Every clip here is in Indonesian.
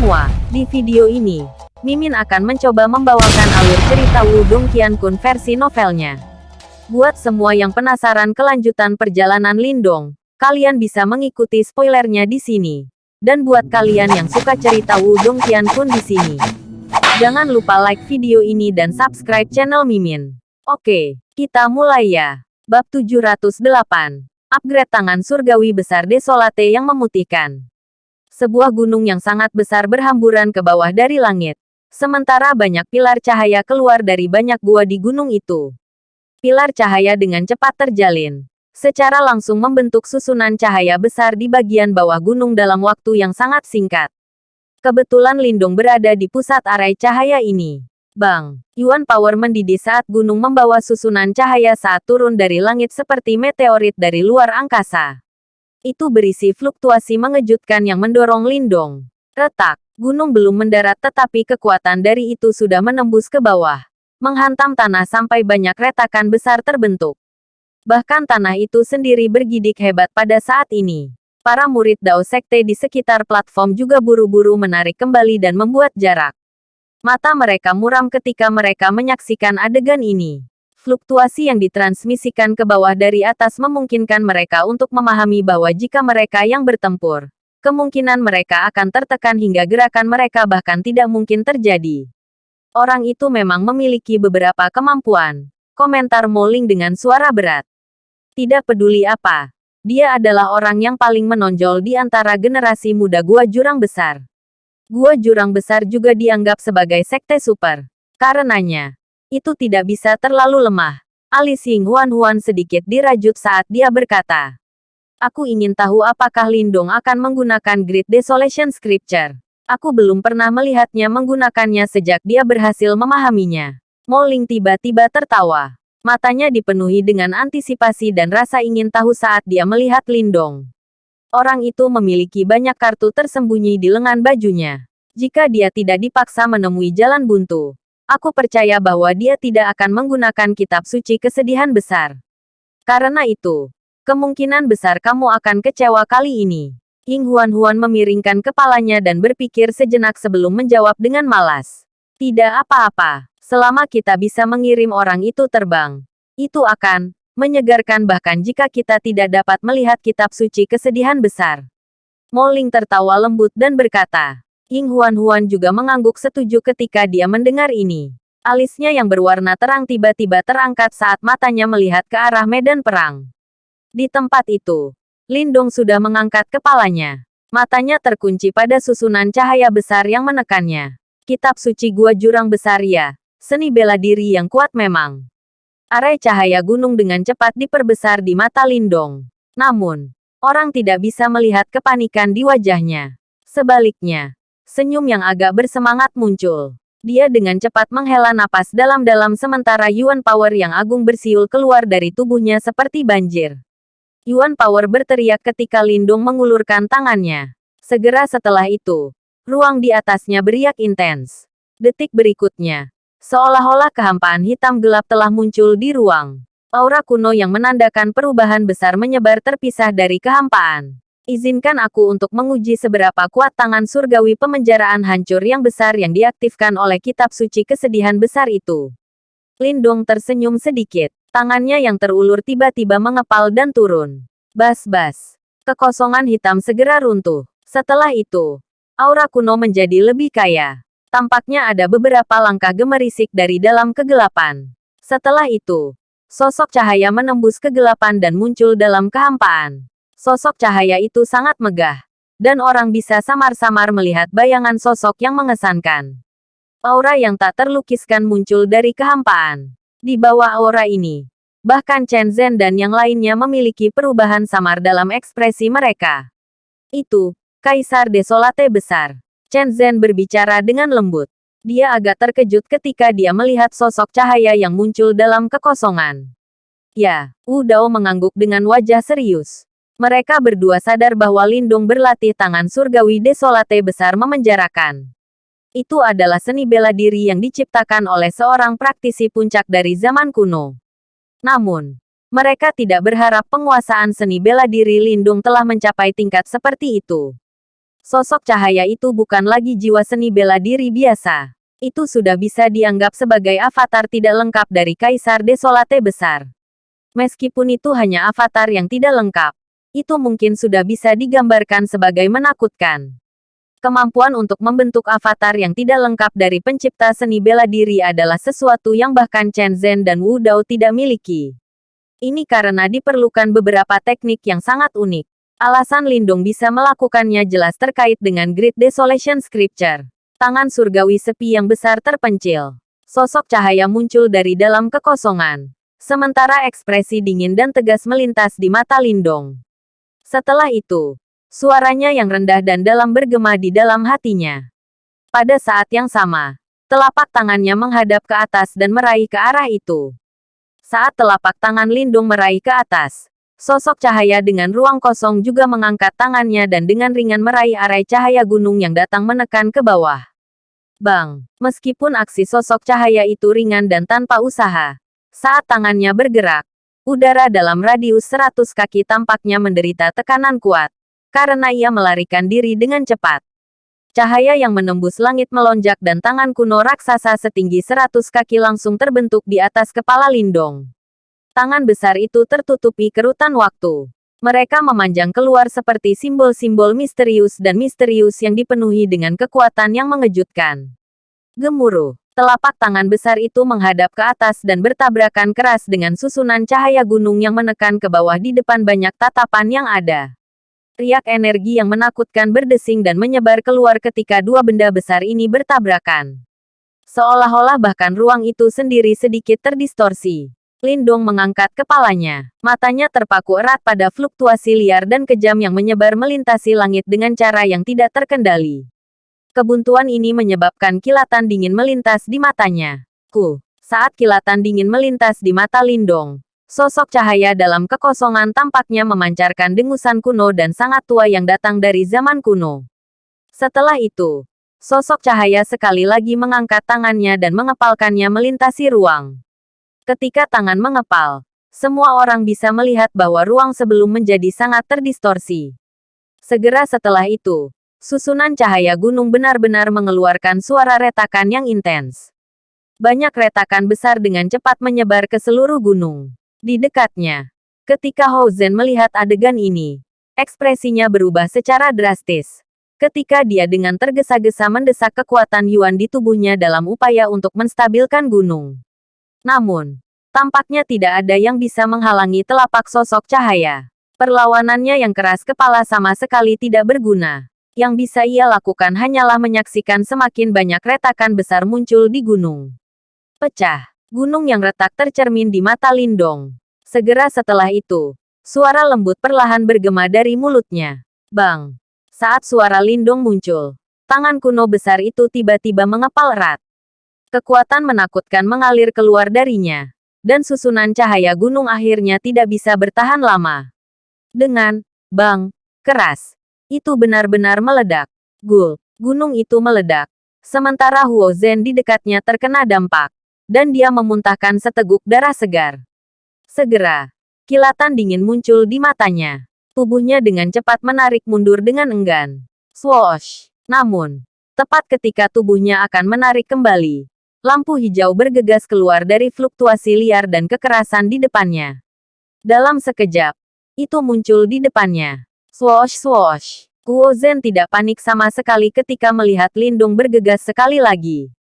semua, di video ini, Mimin akan mencoba membawakan alur cerita Wudong Qiankun versi novelnya. Buat semua yang penasaran kelanjutan perjalanan Lindong, kalian bisa mengikuti spoilernya di sini. Dan buat kalian yang suka cerita Wudong Qiankun di sini, jangan lupa like video ini dan subscribe channel Mimin. Oke, kita mulai ya. Bab 708. Upgrade tangan surgawi besar Desolate yang memutihkan. Sebuah gunung yang sangat besar berhamburan ke bawah dari langit. Sementara banyak pilar cahaya keluar dari banyak gua di gunung itu. Pilar cahaya dengan cepat terjalin. Secara langsung membentuk susunan cahaya besar di bagian bawah gunung dalam waktu yang sangat singkat. Kebetulan Lindung berada di pusat arai cahaya ini. Bang, Yuan Power mendidih saat gunung membawa susunan cahaya saat turun dari langit seperti meteorit dari luar angkasa. Itu berisi fluktuasi mengejutkan yang mendorong Lindong. Retak. Gunung belum mendarat tetapi kekuatan dari itu sudah menembus ke bawah. Menghantam tanah sampai banyak retakan besar terbentuk. Bahkan tanah itu sendiri bergidik hebat pada saat ini. Para murid Dao Sekte di sekitar platform juga buru-buru menarik kembali dan membuat jarak. Mata mereka muram ketika mereka menyaksikan adegan ini. Fluktuasi yang ditransmisikan ke bawah dari atas memungkinkan mereka untuk memahami bahwa jika mereka yang bertempur, kemungkinan mereka akan tertekan hingga gerakan mereka bahkan tidak mungkin terjadi. Orang itu memang memiliki beberapa kemampuan. Komentar Moling dengan suara berat. Tidak peduli apa. Dia adalah orang yang paling menonjol di antara generasi muda Gua Jurang Besar. Gua Jurang Besar juga dianggap sebagai sekte super. Karenanya, itu tidak bisa terlalu lemah. Alis Ying Huan Huan sedikit dirajut saat dia berkata. Aku ingin tahu apakah Lindong akan menggunakan Great Desolation Scripture. Aku belum pernah melihatnya menggunakannya sejak dia berhasil memahaminya. Moling tiba-tiba tertawa. Matanya dipenuhi dengan antisipasi dan rasa ingin tahu saat dia melihat Lindong. Orang itu memiliki banyak kartu tersembunyi di lengan bajunya. Jika dia tidak dipaksa menemui jalan buntu, aku percaya bahwa dia tidak akan menggunakan kitab suci kesedihan besar. Karena itu, Kemungkinan besar kamu akan kecewa kali ini. Ying Huan-Huan memiringkan kepalanya dan berpikir sejenak sebelum menjawab dengan malas. Tidak apa-apa, selama kita bisa mengirim orang itu terbang. Itu akan menyegarkan bahkan jika kita tidak dapat melihat kitab suci kesedihan besar. Moling tertawa lembut dan berkata, Ying Huan-Huan juga mengangguk setuju ketika dia mendengar ini. Alisnya yang berwarna terang tiba-tiba terangkat saat matanya melihat ke arah medan perang. Di tempat itu, Lindong sudah mengangkat kepalanya. Matanya terkunci pada susunan cahaya besar yang menekannya. Kitab suci gua jurang besar ya. Seni bela diri yang kuat memang. Arai cahaya gunung dengan cepat diperbesar di mata Lindong. Namun, orang tidak bisa melihat kepanikan di wajahnya. Sebaliknya, senyum yang agak bersemangat muncul. Dia dengan cepat menghela napas dalam-dalam sementara Yuan Power yang agung bersiul keluar dari tubuhnya seperti banjir. Yuan Power berteriak ketika Lindung mengulurkan tangannya. Segera setelah itu, ruang di atasnya beriak intens. Detik berikutnya, seolah-olah kehampaan hitam gelap telah muncul di ruang. Aura kuno yang menandakan perubahan besar menyebar terpisah dari kehampaan. Izinkan aku untuk menguji seberapa kuat tangan surgawi pemenjaraan hancur yang besar yang diaktifkan oleh kitab suci kesedihan besar itu. Lindong tersenyum sedikit. Tangannya yang terulur tiba-tiba mengepal dan turun. Bas-bas. Kekosongan hitam segera runtuh. Setelah itu, aura kuno menjadi lebih kaya. Tampaknya ada beberapa langkah gemerisik dari dalam kegelapan. Setelah itu, sosok cahaya menembus kegelapan dan muncul dalam kehampaan. Sosok cahaya itu sangat megah, dan orang bisa samar-samar melihat bayangan sosok yang mengesankan. Aura yang tak terlukiskan muncul dari kehampaan. Di bawah aura ini, bahkan Chen Zhen dan yang lainnya memiliki perubahan samar dalam ekspresi mereka. Itu, Kaisar Desolate besar. Chen Zhen berbicara dengan lembut. Dia agak terkejut ketika dia melihat sosok cahaya yang muncul dalam kekosongan. Ya, Wu Dao mengangguk dengan wajah serius. Mereka berdua sadar bahwa Lindung berlatih tangan surgawi Desolate besar memenjarakan. Itu adalah seni bela diri yang diciptakan oleh seorang praktisi puncak dari zaman kuno. Namun, mereka tidak berharap penguasaan seni bela diri Lindung telah mencapai tingkat seperti itu. Sosok cahaya itu bukan lagi jiwa seni bela diri biasa. Itu sudah bisa dianggap sebagai avatar tidak lengkap dari Kaisar Desolate besar. Meskipun itu hanya avatar yang tidak lengkap, itu mungkin sudah bisa digambarkan sebagai menakutkan. Kemampuan untuk membentuk avatar yang tidak lengkap dari pencipta seni bela diri adalah sesuatu yang bahkan Chen Zhen dan Wu Dao tidak miliki. Ini karena diperlukan beberapa teknik yang sangat unik. Alasan Lindung bisa melakukannya jelas terkait dengan Great Desolation Scripture. Tangan surgawi sepi yang besar terpencil. Sosok cahaya muncul dari dalam kekosongan. Sementara ekspresi dingin dan tegas melintas di mata Lindong. Setelah itu, Suaranya yang rendah dan dalam bergema di dalam hatinya. Pada saat yang sama, telapak tangannya menghadap ke atas dan meraih ke arah itu. Saat telapak tangan Lindung meraih ke atas, sosok cahaya dengan ruang kosong juga mengangkat tangannya dan dengan ringan meraih arai cahaya gunung yang datang menekan ke bawah. Bang, meskipun aksi sosok cahaya itu ringan dan tanpa usaha, saat tangannya bergerak, udara dalam radius 100 kaki tampaknya menderita tekanan kuat karena ia melarikan diri dengan cepat. Cahaya yang menembus langit melonjak dan tangan kuno raksasa setinggi seratus kaki langsung terbentuk di atas kepala Lindong. Tangan besar itu tertutupi kerutan waktu. Mereka memanjang keluar seperti simbol-simbol misterius dan misterius yang dipenuhi dengan kekuatan yang mengejutkan. Gemuruh. Telapak tangan besar itu menghadap ke atas dan bertabrakan keras dengan susunan cahaya gunung yang menekan ke bawah di depan banyak tatapan yang ada. Riak energi yang menakutkan berdesing dan menyebar keluar ketika dua benda besar ini bertabrakan. Seolah-olah bahkan ruang itu sendiri sedikit terdistorsi. Lindong mengangkat kepalanya. Matanya terpaku erat pada fluktuasi liar dan kejam yang menyebar melintasi langit dengan cara yang tidak terkendali. Kebuntuan ini menyebabkan kilatan dingin melintas di matanya. Ku, saat kilatan dingin melintas di mata Lindong, Sosok cahaya dalam kekosongan tampaknya memancarkan dengusan kuno dan sangat tua yang datang dari zaman kuno. Setelah itu, sosok cahaya sekali lagi mengangkat tangannya dan mengepalkannya melintasi ruang. Ketika tangan mengepal, semua orang bisa melihat bahwa ruang sebelum menjadi sangat terdistorsi. Segera setelah itu, susunan cahaya gunung benar-benar mengeluarkan suara retakan yang intens. Banyak retakan besar dengan cepat menyebar ke seluruh gunung. Di dekatnya, ketika Hou Zhen melihat adegan ini, ekspresinya berubah secara drastis. Ketika dia dengan tergesa-gesa mendesak kekuatan Yuan di tubuhnya dalam upaya untuk menstabilkan gunung. Namun, tampaknya tidak ada yang bisa menghalangi telapak sosok cahaya. Perlawanannya yang keras kepala sama sekali tidak berguna. Yang bisa ia lakukan hanyalah menyaksikan semakin banyak retakan besar muncul di gunung. Pecah. Gunung yang retak tercermin di mata Lindong. Segera setelah itu, suara lembut perlahan bergema dari mulutnya. Bang! Saat suara Lindong muncul, tangan kuno besar itu tiba-tiba mengepal erat. Kekuatan menakutkan mengalir keluar darinya. Dan susunan cahaya gunung akhirnya tidak bisa bertahan lama. Dengan, bang, keras. Itu benar-benar meledak. Gul, gunung itu meledak. Sementara Huo Zhen di dekatnya terkena dampak dan dia memuntahkan seteguk darah segar. Segera, kilatan dingin muncul di matanya. Tubuhnya dengan cepat menarik mundur dengan enggan. Swoosh! Namun, tepat ketika tubuhnya akan menarik kembali, lampu hijau bergegas keluar dari fluktuasi liar dan kekerasan di depannya. Dalam sekejap, itu muncul di depannya. Swoosh swoosh. Kuo Zhen tidak panik sama sekali ketika melihat Lindung bergegas sekali lagi.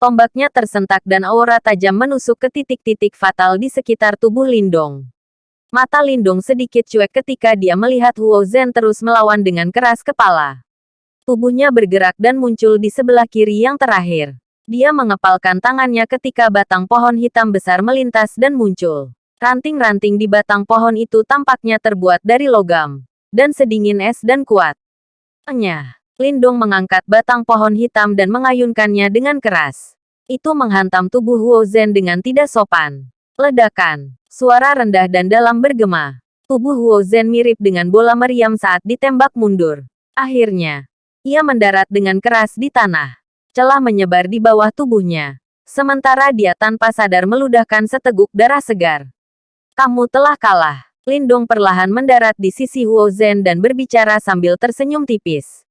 Tombaknya tersentak dan aura tajam menusuk ke titik-titik fatal di sekitar tubuh Lindong. Mata Lindong sedikit cuek ketika dia melihat Huo Zhen terus melawan dengan keras kepala. Tubuhnya bergerak dan muncul di sebelah kiri yang terakhir. Dia mengepalkan tangannya ketika batang pohon hitam besar melintas dan muncul. Ranting-ranting di batang pohon itu tampaknya terbuat dari logam. Dan sedingin es dan kuat. Enyah. Lindong mengangkat batang pohon hitam dan mengayunkannya dengan keras. Itu menghantam tubuh Huo Zhen dengan tidak sopan. Ledakan. Suara rendah dan dalam bergema. Tubuh Huo Zhen mirip dengan bola meriam saat ditembak mundur. Akhirnya, ia mendarat dengan keras di tanah. Celah menyebar di bawah tubuhnya. Sementara dia tanpa sadar meludahkan seteguk darah segar. Kamu telah kalah. Lindong perlahan mendarat di sisi Huo Zhen dan berbicara sambil tersenyum tipis.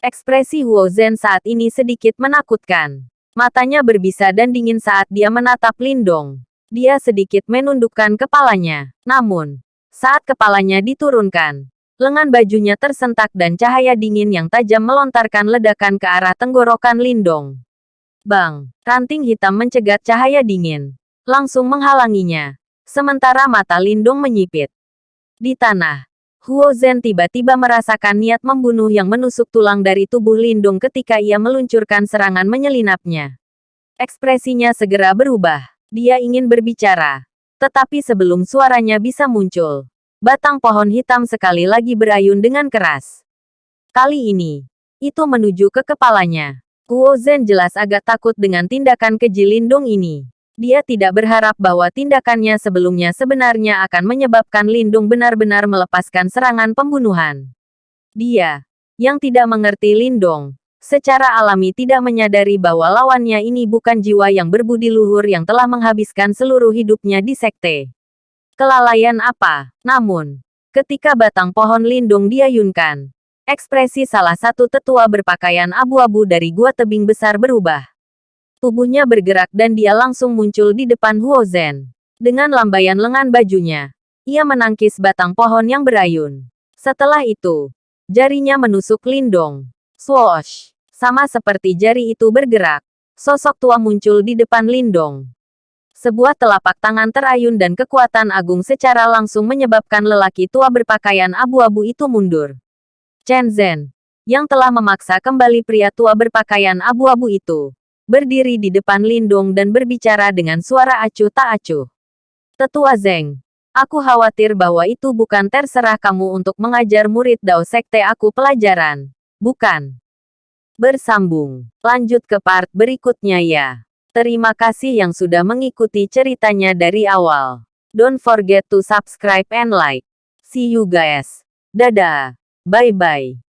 Ekspresi Huo Zhen saat ini sedikit menakutkan. Matanya berbisa dan dingin saat dia menatap Lindong. Dia sedikit menundukkan kepalanya. Namun, saat kepalanya diturunkan, lengan bajunya tersentak dan cahaya dingin yang tajam melontarkan ledakan ke arah tenggorokan Lindong. Bang, ranting hitam mencegat cahaya dingin. Langsung menghalanginya. Sementara mata Lindong menyipit. Di tanah, Huo Zhen tiba-tiba merasakan niat membunuh yang menusuk tulang dari tubuh Lindung ketika ia meluncurkan serangan menyelinapnya. Ekspresinya segera berubah. Dia ingin berbicara. Tetapi sebelum suaranya bisa muncul, batang pohon hitam sekali lagi berayun dengan keras. Kali ini, itu menuju ke kepalanya. Huo Zhen jelas agak takut dengan tindakan keji Lindung ini. Dia tidak berharap bahwa tindakannya sebelumnya sebenarnya akan menyebabkan Lindung benar-benar melepaskan serangan pembunuhan. Dia, yang tidak mengerti Lindung, secara alami tidak menyadari bahwa lawannya ini bukan jiwa yang berbudi luhur yang telah menghabiskan seluruh hidupnya di sekte. Kelalaian apa? Namun, ketika batang pohon Lindung diayunkan, ekspresi salah satu tetua berpakaian abu-abu dari gua tebing besar berubah. Tubuhnya bergerak dan dia langsung muncul di depan Huo Zhen. Dengan lambaian lengan bajunya, ia menangkis batang pohon yang berayun. Setelah itu, jarinya menusuk Lindong. Swoosh! Sama seperti jari itu bergerak, sosok tua muncul di depan Lindong. Sebuah telapak tangan terayun dan kekuatan agung secara langsung menyebabkan lelaki tua berpakaian abu-abu itu mundur. Chen Zhen, yang telah memaksa kembali pria tua berpakaian abu-abu itu, berdiri di depan Lindong dan berbicara dengan suara acuh tak acuh. Tetua Zeng, aku khawatir bahwa itu bukan terserah kamu untuk mengajar murid Dao Sekte aku pelajaran. Bukan. Bersambung. Lanjut ke part berikutnya ya. Terima kasih yang sudah mengikuti ceritanya dari awal. Don't forget to subscribe and like. See you guys. Dadah. Bye-bye.